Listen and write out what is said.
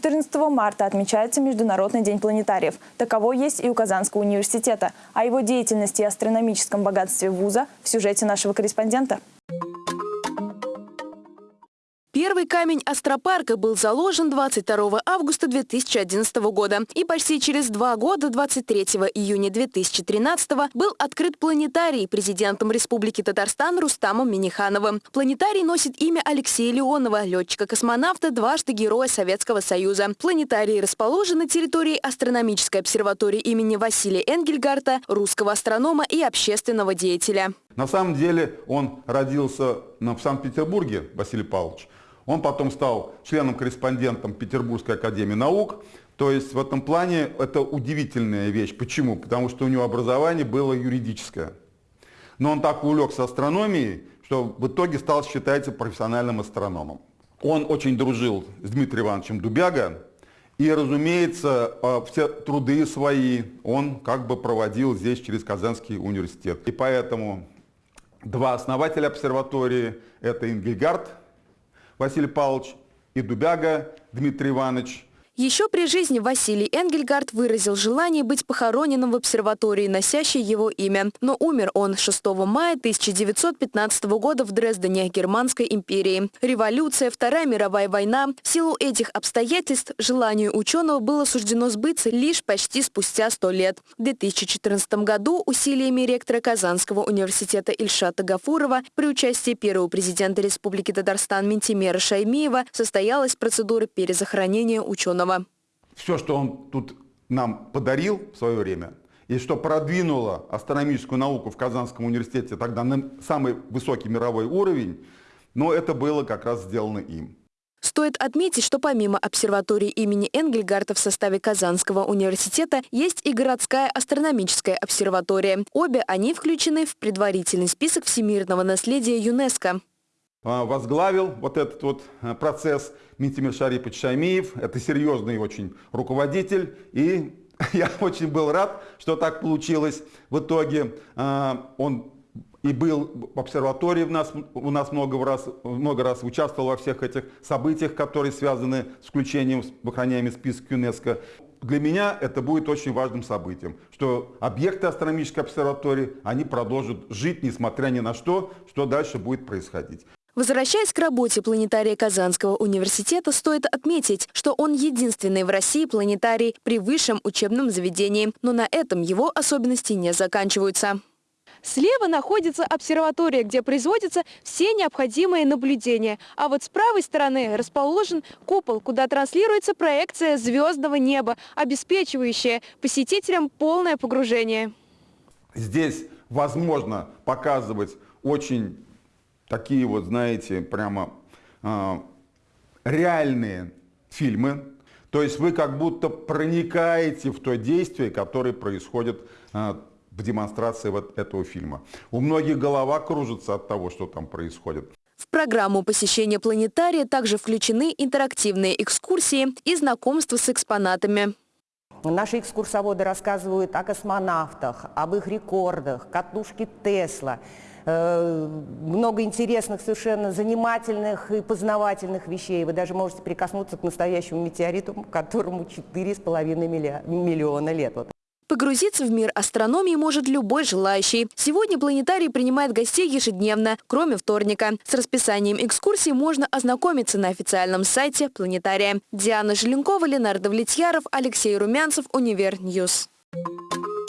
14 марта отмечается Международный день планетариев. Таково есть и у Казанского университета. О его деятельности и астрономическом богатстве вуза в сюжете нашего корреспондента. Первый камень астропарка был заложен 22 августа 2011 года. И почти через два года, 23 июня 2013 был открыт планетарий президентом Республики Татарстан Рустамом Минихановым. Планетарий носит имя Алексея Леонова, летчика-космонавта, дважды Героя Советского Союза. Планетарий расположен на территории астрономической обсерватории имени Василия Энгельгарта, русского астронома и общественного деятеля. На самом деле он родился в Санкт-Петербурге, Василий Павлович. Он потом стал членом-корреспондентом Петербургской академии наук. То есть в этом плане это удивительная вещь. Почему? Потому что у него образование было юридическое. Но он так увлекся астрономией, что в итоге стал считаться профессиональным астрономом. Он очень дружил с Дмитрием Ивановичем Дубяга, и, разумеется, э, все труды свои он как бы проводил здесь через Казанский университет. И поэтому два основателя обсерватории – это Ингельгард Василий Павлович и Дубяга Дмитрий Иванович – еще при жизни Василий Энгельгард выразил желание быть похороненным в обсерватории, носящей его имя. Но умер он 6 мая 1915 года в Дрездене, Германской империи. Революция, Вторая мировая война. В силу этих обстоятельств желанию ученого было суждено сбыться лишь почти спустя 100 лет. В 2014 году усилиями ректора Казанского университета Ильшата Гафурова при участии первого президента Республики Татарстан Ментимера Шаймиева состоялась процедура перезахоронения ученого. Иванова. Все, что он тут нам подарил в свое время, и что продвинуло астрономическую науку в Казанском университете тогда на самый высокий мировой уровень, но это было как раз сделано им. Стоит отметить, что помимо обсерватории имени Энгельгарта в составе Казанского университета есть и городская астрономическая обсерватория. Обе они включены в предварительный список всемирного наследия ЮНЕСКО. А, возглавил вот этот вот э, процесс Митимир Шарипович Шаймиев. Это серьезный очень руководитель. И я очень был рад, что так получилось. В итоге а, он и был в обсерватории у нас, у нас много, раз, много раз участвовал во всех этих событиях, которые связаны с включением в охраняемый список ЮНЕСКО. Для меня это будет очень важным событием, что объекты астрономической обсерватории, они продолжат жить, несмотря ни на что, что дальше будет происходить. Возвращаясь к работе планетария Казанского университета, стоит отметить, что он единственный в России планетарий при высшем учебном заведении. Но на этом его особенности не заканчиваются. Слева находится обсерватория, где производятся все необходимые наблюдения. А вот с правой стороны расположен купол, куда транслируется проекция звездного неба, обеспечивающая посетителям полное погружение. Здесь возможно показывать очень такие вот, знаете, прямо э, реальные фильмы. То есть вы как будто проникаете в то действие, которое происходит э, в демонстрации вот этого фильма. У многих голова кружится от того, что там происходит. В программу посещения планетария также включены интерактивные экскурсии и знакомство с экспонатами. Наши экскурсоводы рассказывают о космонавтах, об их рекордах, катушке Тесла, много интересных, совершенно занимательных и познавательных вещей. Вы даже можете прикоснуться к настоящему метеориту, которому 4,5 миллиона лет. Вот. Погрузиться в мир астрономии может любой желающий. Сегодня планетарий принимает гостей ежедневно, кроме вторника. С расписанием экскурсий можно ознакомиться на официальном сайте планетария. Диана Желенкова, Ленардо Влетьяров, Алексей Румянцев, Универ News. News.